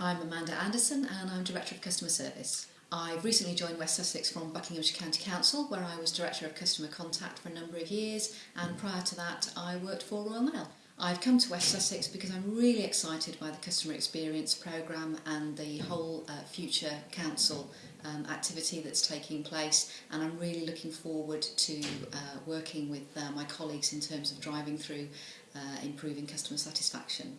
I'm Amanda Anderson and I'm Director of Customer Service. I've recently joined West Sussex from Buckinghamshire County Council where I was Director of Customer Contact for a number of years and prior to that I worked for Royal Mail. I've come to West Sussex because I'm really excited by the customer experience programme and the whole uh, future council um, activity that's taking place and I'm really looking forward to uh, working with uh, my colleagues in terms of driving through uh, improving customer satisfaction.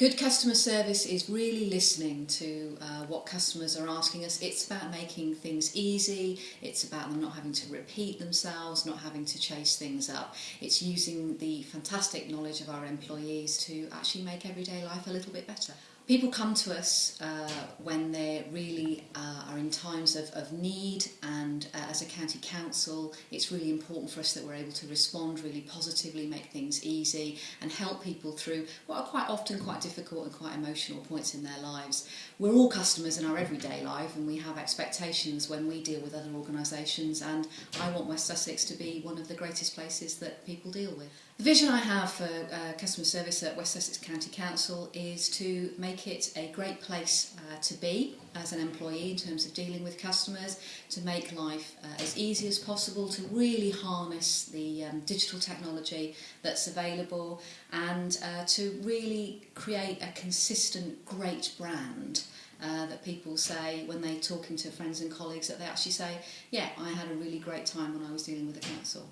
Good customer service is really listening to uh, what customers are asking us. It's about making things easy, it's about them not having to repeat themselves, not having to chase things up. It's using the fantastic knowledge of our employees to actually make everyday life a little bit better. People come to us uh, when they really uh, are in times of, of need and uh, as a county council it's really important for us that we're able to respond really positively, make things easy and help people through what are quite often quite difficult and quite emotional points in their lives. We're all customers in our everyday life and we have expectations when we deal with other organisations and I want West Sussex to be one of the greatest places that people deal with. The vision I have for uh, customer service at West Sussex County Council is to make it a great place uh, to be as an employee in terms of dealing with customers, to make life uh, as easy as possible, to really harness the um, digital technology that's available and uh, to really create a consistent great brand uh, that people say when they're talking to friends and colleagues that they actually say, yeah, I had a really great time when I was dealing with the council.